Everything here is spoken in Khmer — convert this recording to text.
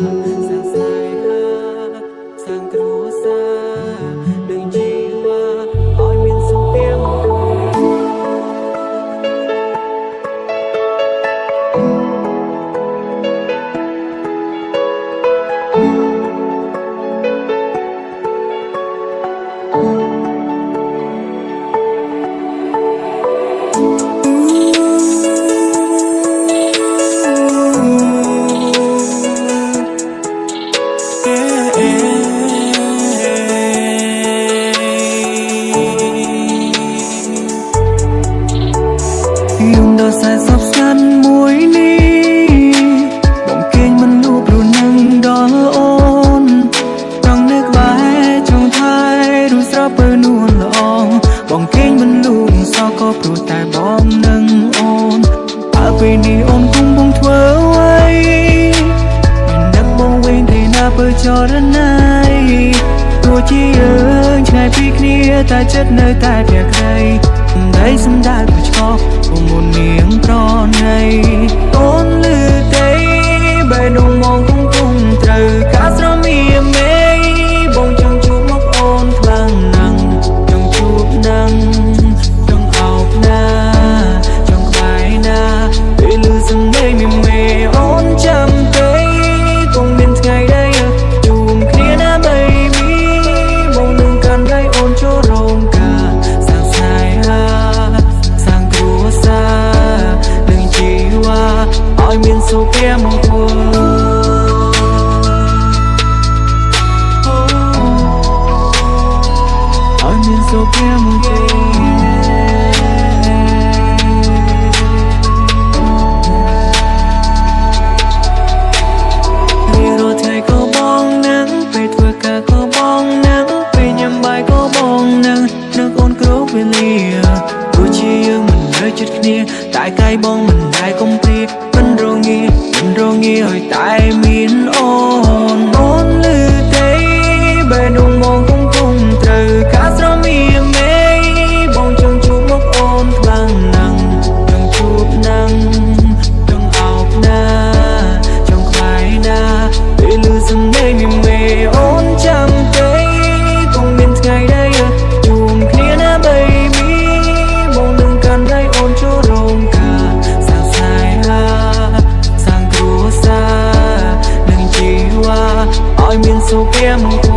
Senhor. គ្នាតែចិត្តនៅតែព្រះក្រីដីសម្ដៅឆ្កោពុំមុននាងប្រណីអូនលឺ សុភមង្គលឲ្យមានសុភមង្គលពេលជាយើងមិននៅជិតគ្នាតែកាយបងមិនដែលគំព្រា Đô nghi hồi tai miên ôn ôn so damn